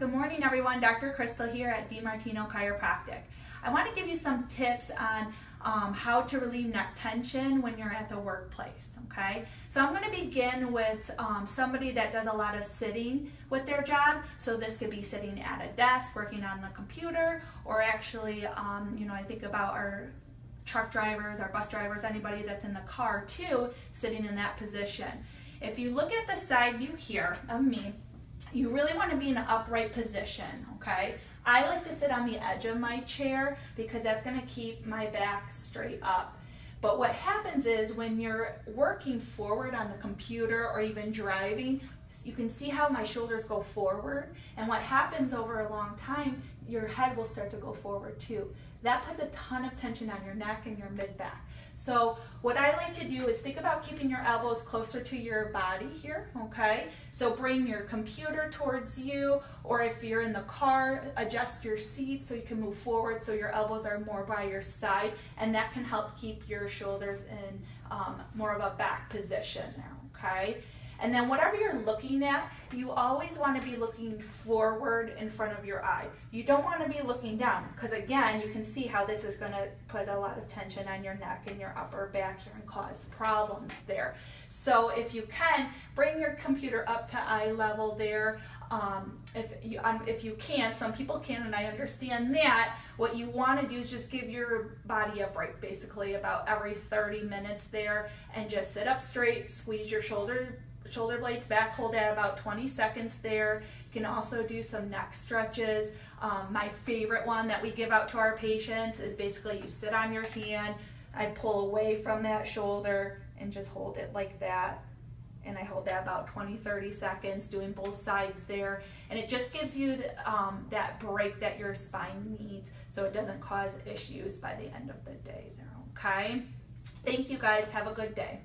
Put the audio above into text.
Good morning, everyone. Dr. Crystal here at DiMartino Chiropractic. I want to give you some tips on um, how to relieve neck tension when you're at the workplace, okay? So I'm going to begin with um, somebody that does a lot of sitting with their job. So this could be sitting at a desk, working on the computer, or actually, um, you know, I think about our truck drivers, our bus drivers, anybody that's in the car too, sitting in that position. If you look at the side view here of me, you really want to be in an upright position, okay? I like to sit on the edge of my chair because that's going to keep my back straight up. But what happens is when you're working forward on the computer or even driving, you can see how my shoulders go forward. And what happens over a long time, your head will start to go forward too. That puts a ton of tension on your neck and your mid back. So what I like to do is think about keeping your elbows closer to your body here, okay? So bring your computer towards you, or if you're in the car, adjust your seat so you can move forward so your elbows are more by your side, and that can help keep your shoulders in um, more of a back position there, okay? And then whatever you're looking at, you always want to be looking forward in front of your eye. You don't want to be looking down because again, you can see how this is going to put a lot of tension on your neck and your upper back here and cause problems there. So if you can, bring your computer up to eye level there. Um, if, you, um, if you can't, some people can and I understand that, what you want to do is just give your body a break basically about every 30 minutes there and just sit up straight, squeeze your shoulder shoulder blades back, hold that about 20 seconds there. You can also do some neck stretches. Um, my favorite one that we give out to our patients is basically you sit on your hand, I pull away from that shoulder and just hold it like that. And I hold that about 20, 30 seconds, doing both sides there. And it just gives you the, um, that break that your spine needs so it doesn't cause issues by the end of the day there, okay? Thank you guys, have a good day.